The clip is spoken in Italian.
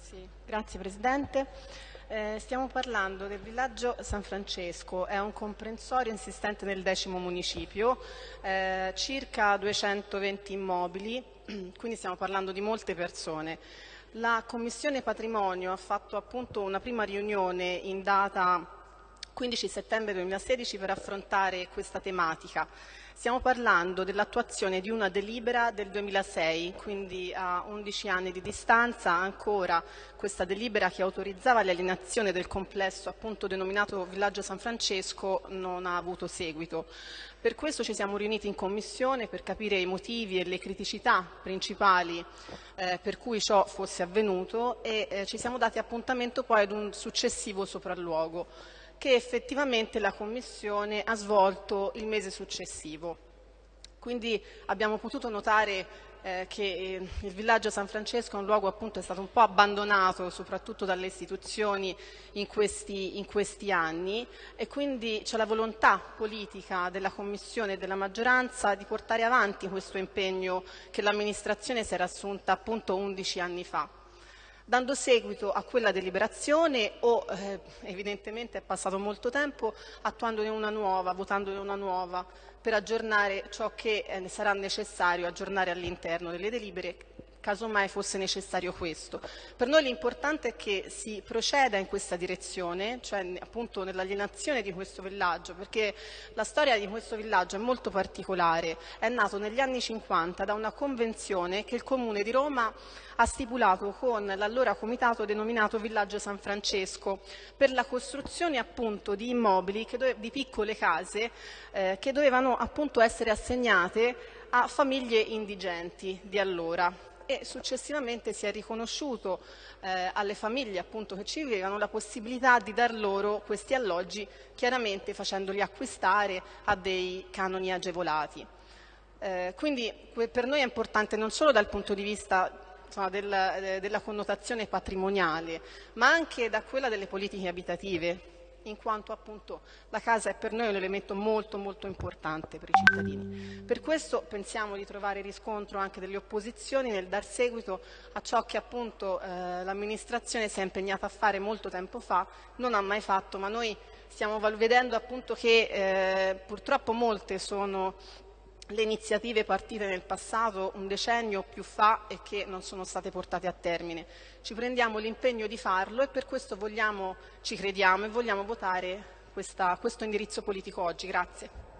Sì, grazie Presidente. Eh, stiamo parlando del villaggio San Francesco, è un comprensorio insistente nel decimo municipio, eh, circa 220 immobili, quindi stiamo parlando di molte persone. La Commissione Patrimonio ha fatto appunto una prima riunione in data 15 settembre 2016 per affrontare questa tematica. Stiamo parlando dell'attuazione di una delibera del 2006, quindi a 11 anni di distanza ancora questa delibera che autorizzava l'alienazione del complesso appunto denominato Villaggio San Francesco non ha avuto seguito. Per questo ci siamo riuniti in Commissione per capire i motivi e le criticità principali eh, per cui ciò fosse avvenuto e eh, ci siamo dati appuntamento poi ad un successivo sopralluogo che effettivamente la Commissione ha svolto il mese successivo. Quindi abbiamo potuto notare eh, che eh, il villaggio San Francesco è un luogo appunto è stato un po' abbandonato soprattutto dalle istituzioni in questi, in questi anni e quindi c'è la volontà politica della Commissione e della maggioranza di portare avanti questo impegno che l'amministrazione si era assunta appunto 11 anni fa dando seguito a quella deliberazione o eh, evidentemente è passato molto tempo attuandone una nuova, votandone una nuova per aggiornare ciò che eh, sarà necessario aggiornare all'interno delle delibere casomai fosse necessario questo. Per noi l'importante è che si proceda in questa direzione, cioè appunto nell'alienazione di questo villaggio, perché la storia di questo villaggio è molto particolare, è nato negli anni 50 da una convenzione che il Comune di Roma ha stipulato con l'allora comitato denominato Villaggio San Francesco per la costruzione appunto di immobili, di piccole case eh, che dovevano appunto essere assegnate a famiglie indigenti di allora e successivamente si è riconosciuto eh, alle famiglie appunto, che ci vivevano la possibilità di dar loro questi alloggi, chiaramente facendoli acquistare a dei canoni agevolati. Eh, quindi per noi è importante non solo dal punto di vista insomma, del, eh, della connotazione patrimoniale, ma anche da quella delle politiche abitative, in quanto appunto la casa è per noi un elemento molto molto importante per i cittadini. Per questo pensiamo di trovare riscontro anche delle opposizioni nel dar seguito a ciò che appunto eh, l'amministrazione si è impegnata a fare molto tempo fa, non ha mai fatto, ma noi stiamo vedendo appunto che eh, purtroppo molte sono le iniziative partite nel passato un decennio o più fa e che non sono state portate a termine. Ci prendiamo l'impegno di farlo e per questo vogliamo, ci crediamo e vogliamo votare questa, questo indirizzo politico oggi. Grazie.